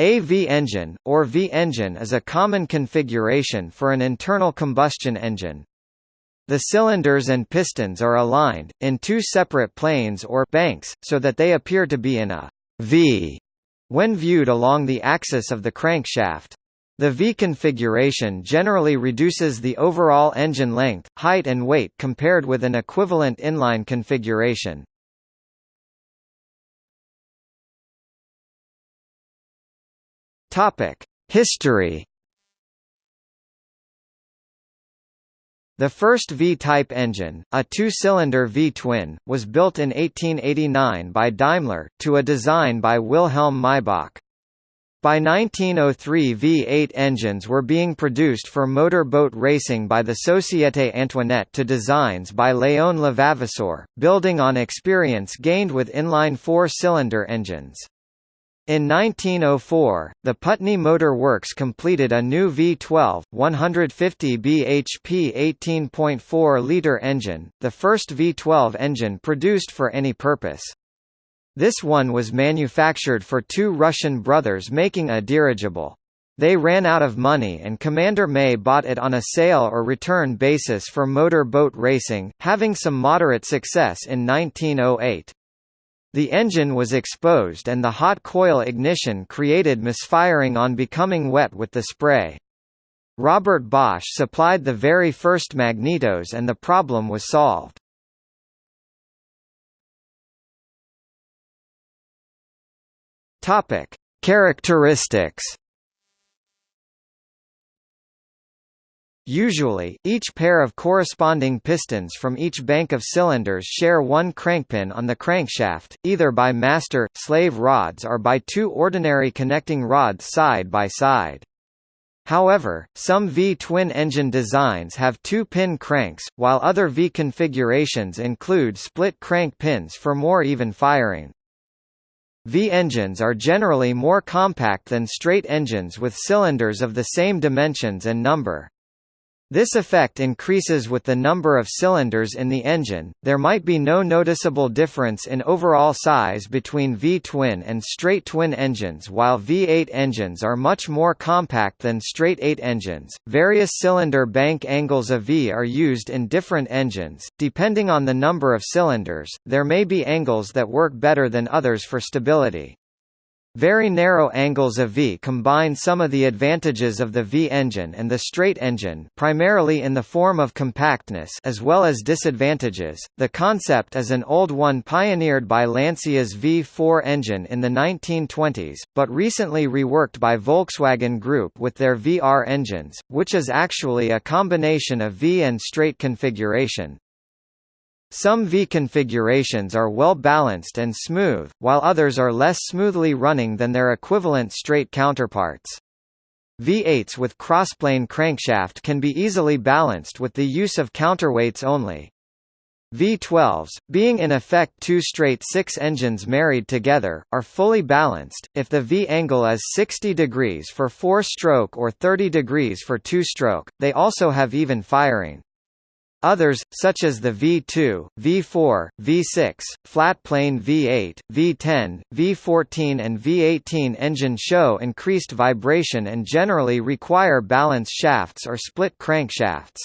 A V-engine, or V-engine is a common configuration for an internal combustion engine. The cylinders and pistons are aligned, in two separate planes or banks, so that they appear to be in a V when viewed along the axis of the crankshaft. The V configuration generally reduces the overall engine length, height and weight compared with an equivalent inline configuration. Topic: History. The first V-type engine, a two-cylinder V-twin, was built in 1889 by Daimler, to a design by Wilhelm Maybach. By 1903 V8 engines were being produced for motor boat racing by the Société Antoinette to designs by Léon Levavasseur, building on experience gained with inline four-cylinder engines. In 1904, the Putney Motor Works completed a new V12, 150 bhp 18.4-litre engine, the first V12 engine produced for any purpose. This one was manufactured for two Russian brothers making a dirigible. They ran out of money and Commander May bought it on a sale or return basis for motor boat racing, having some moderate success in 1908. The engine was exposed and the hot coil ignition created misfiring on becoming wet with the spray. Robert Bosch supplied the very first magnetos and the problem was solved. Topic: Characteristics Usually, each pair of corresponding pistons from each bank of cylinders share one crankpin on the crankshaft, either by master, slave rods or by two ordinary connecting rods side by side. However, some V-twin engine designs have two-pin cranks, while other V configurations include split crank pins for more even firing. V-engines are generally more compact than straight engines with cylinders of the same dimensions and number. This effect increases with the number of cylinders in the engine. There might be no noticeable difference in overall size between V-twin and straight twin engines, while V8 engines are much more compact than straight 8 engines. Various cylinder bank angles of V are used in different engines. Depending on the number of cylinders, there may be angles that work better than others for stability. Very narrow angles of V combine some of the advantages of the V engine and the straight engine, primarily in the form of compactness, as well as disadvantages. The concept is an old one pioneered by Lancia's V4 engine in the 1920s, but recently reworked by Volkswagen Group with their VR engines, which is actually a combination of V and straight configuration. Some V configurations are well balanced and smooth, while others are less smoothly running than their equivalent straight counterparts. V8s with crossplane crankshaft can be easily balanced with the use of counterweights only. V12s, being in effect two straight six engines married together, are fully balanced, if the V angle is 60 degrees for four-stroke or 30 degrees for two-stroke, they also have even firing. Others, such as the V2, V4, V6, flat-plane V8, V10, V14 and V18 engine show increased vibration and generally require balance shafts or split crankshafts.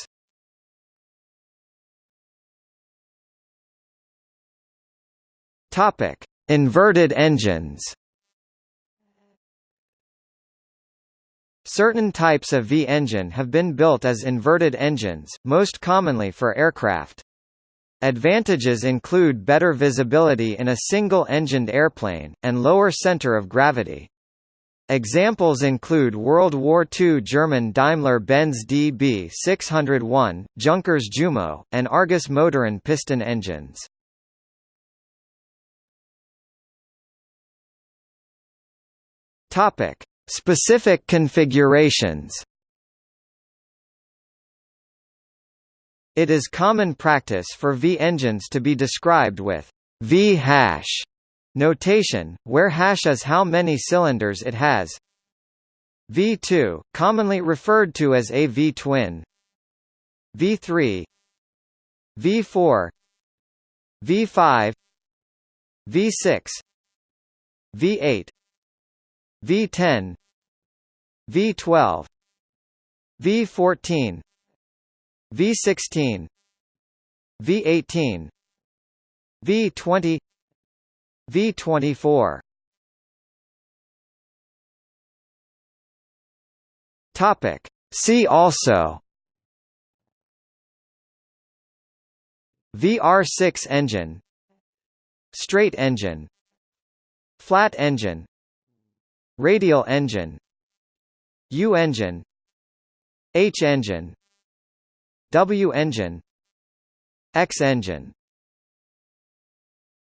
Inverted engines Certain types of V-engine have been built as inverted engines, most commonly for aircraft. Advantages include better visibility in a single-engined airplane, and lower center of gravity. Examples include World War II German Daimler-Benz DB 601, Junkers Jumo, and Argus Motoren piston engines. Topic: Specific configurations It is common practice for V engines to be described with V hash notation, where hash is how many cylinders it has. V2, commonly referred to as a V-twin. V3 V4 V5 V6 V8 V10 V12 V14 V16 V18 V20 V24 Topic. See also. VR6 engine. Straight engine. Flat engine Radial engine U engine H engine W engine X engine